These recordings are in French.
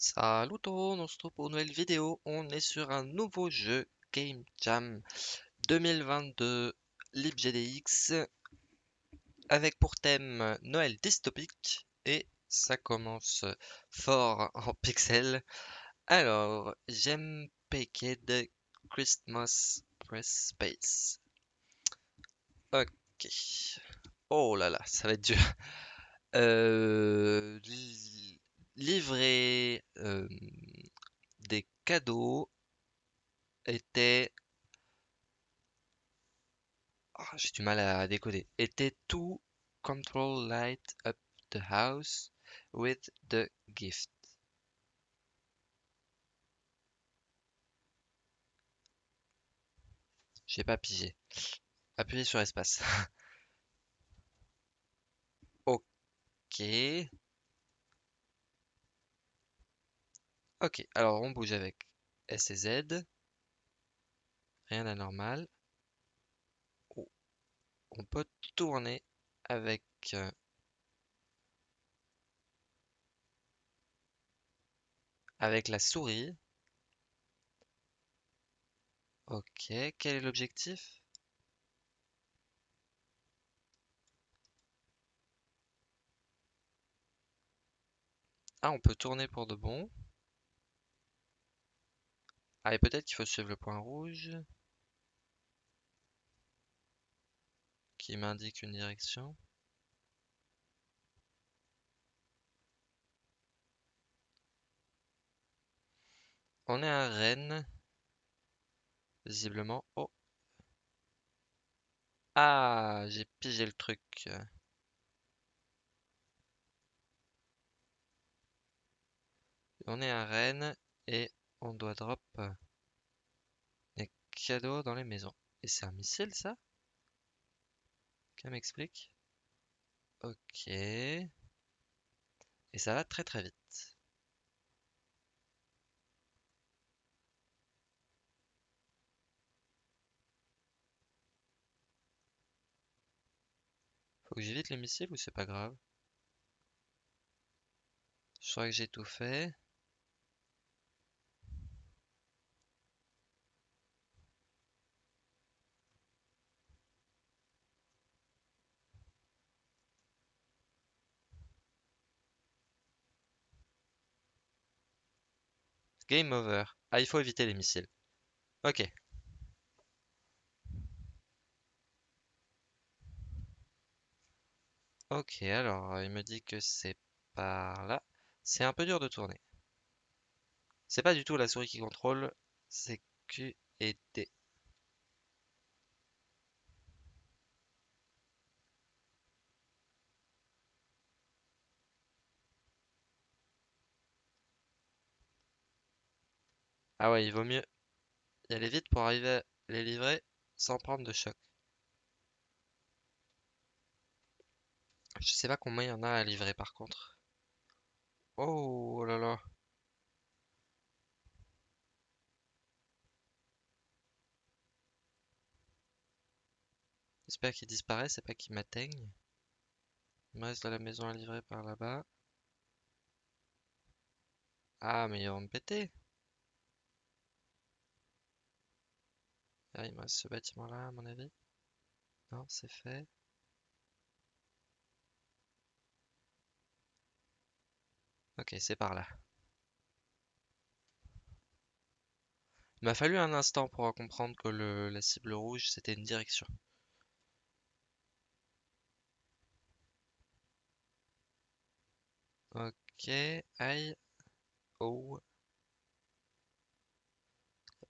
Salut tout le monde, on se retrouve pour une nouvelle vidéo. On est sur un nouveau jeu Game Jam 2022 LibGDX avec pour thème Noël dystopique et ça commence fort en pixels. Alors, j'aime Paked Christmas Press Space. Ok. Oh là là, ça va être dur. Euh, livrer euh, des cadeaux était... Ah, j'ai du mal à décoder. Était to control light up the house with the gift. J'ai pas pigé. Appuyez sur espace. Ok. Ok, alors on bouge avec S et Z. Rien d'anormal. Oh, On peut tourner avec euh, avec la souris. Ok, quel est l'objectif? Ah, on peut tourner pour de bon. Et peut-être qu'il faut suivre le point rouge qui m'indique une direction. On est à Rennes, visiblement. Oh, ah, j'ai pigé le truc. On est à Rennes et on doit drop euh, des cadeaux dans les maisons. Et c'est un missile, ça? Quelqu'un m'explique? Ok. Et ça va très très vite. Faut que j'évite les missiles ou c'est pas grave? Je crois que j'ai tout fait. Game over. Ah, il faut éviter les missiles. Ok. Ok, alors il me dit que c'est par là. C'est un peu dur de tourner. C'est pas du tout la souris qui contrôle, c'est Q et D. Ah ouais, il vaut mieux y aller vite pour arriver à les livrer sans prendre de choc. Je sais pas combien il y en a à livrer par contre. Oh là là. J'espère qu'il disparaît, c'est pas qu'il m'atteigne. Il me reste de la maison à livrer par là-bas. Ah, mais ils vont me péter. Ah, il me ce bâtiment-là, à mon avis. Non, c'est fait. Ok, c'est par là. Il m'a fallu un instant pour comprendre que le, la cible rouge, c'était une direction. Ok, aïe. Oh.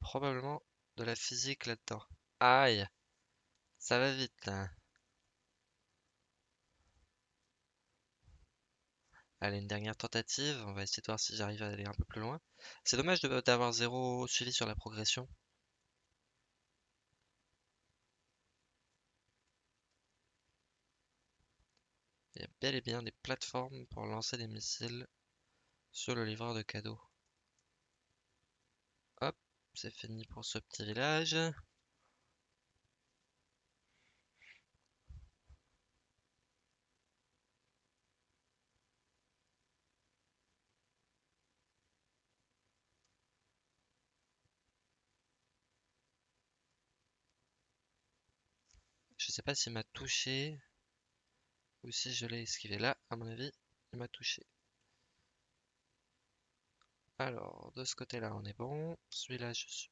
Probablement de la physique là-dedans. Aïe. Ça va vite. Allez, une dernière tentative. On va essayer de voir si j'arrive à aller un peu plus loin. C'est dommage d'avoir zéro suivi sur la progression. Il y a bel et bien des plateformes pour lancer des missiles sur le livreur de cadeaux c'est fini pour ce petit village. Je sais pas s'il m'a touché ou si je l'ai esquivé. Là, à mon avis, il m'a touché. Alors, de ce côté-là, on est bon. Celui-là, je suis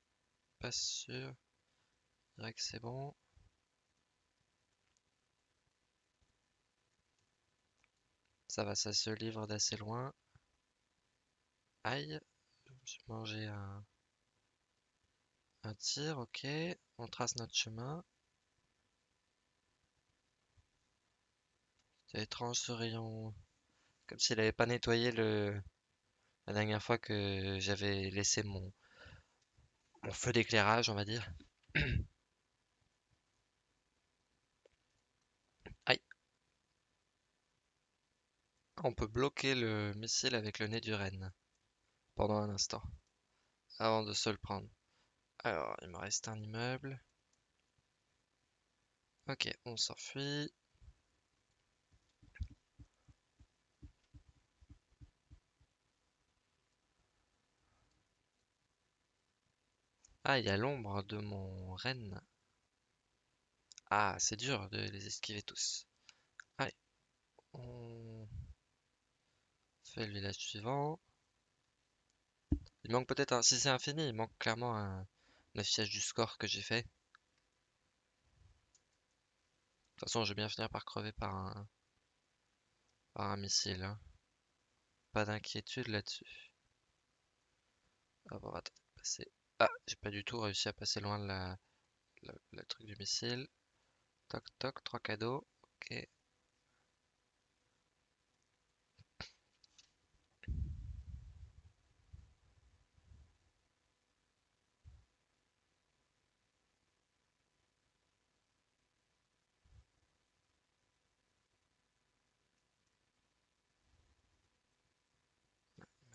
pas sûr. Je que c'est bon. Ça va, ça se livre d'assez loin. Aïe, je me suis mangé un, un tir, ok. On trace notre chemin. C'est étrange ce rayon. Comme s'il n'avait pas nettoyé le... la dernière fois que j'avais laissé mon... mon feu d'éclairage, on va dire. Aïe. On peut bloquer le missile avec le nez du renne pendant un instant avant de se le prendre. Alors, il me reste un immeuble. Ok, on s'enfuit. Ah, il y a l'ombre de mon renne. Ah, c'est dur de les esquiver tous. Allez, on fait le village suivant. Il manque peut-être un... Si c'est infini, il manque clairement un, affichage du score que j'ai fait. De toute façon, je vais bien finir par crever par un, par un missile. Hein. Pas d'inquiétude là-dessus. Ah bon, attends, passer. Ah, j'ai pas du tout réussi à passer loin de la, le truc du missile. Toc toc, trois cadeaux. Ok.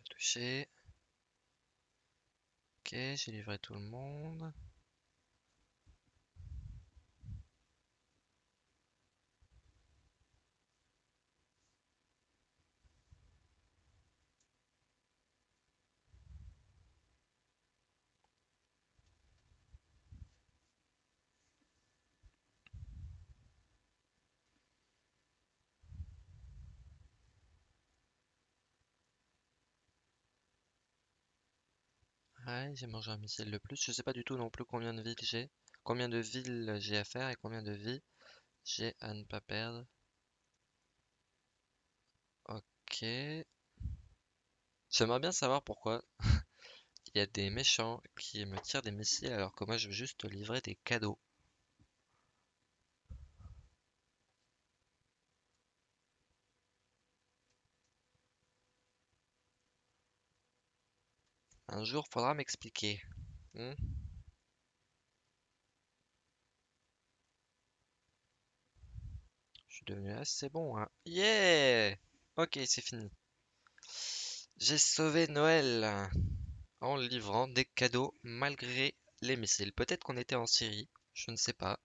touché. Ok, j'ai livré tout le monde. J'ai mangé un missile de plus. Je sais pas du tout non plus combien de villes j'ai. Combien de villes j'ai à faire et combien de vies j'ai à ne pas perdre. Ok. J'aimerais bien savoir pourquoi il y a des méchants qui me tirent des missiles alors que moi je veux juste livrer des cadeaux. Un jour, faudra m'expliquer. Hmm? Je suis devenu assez bon, hein. Yeah! Ok, c'est fini. J'ai sauvé Noël en livrant des cadeaux malgré les missiles. Peut-être qu'on était en Syrie, je ne sais pas.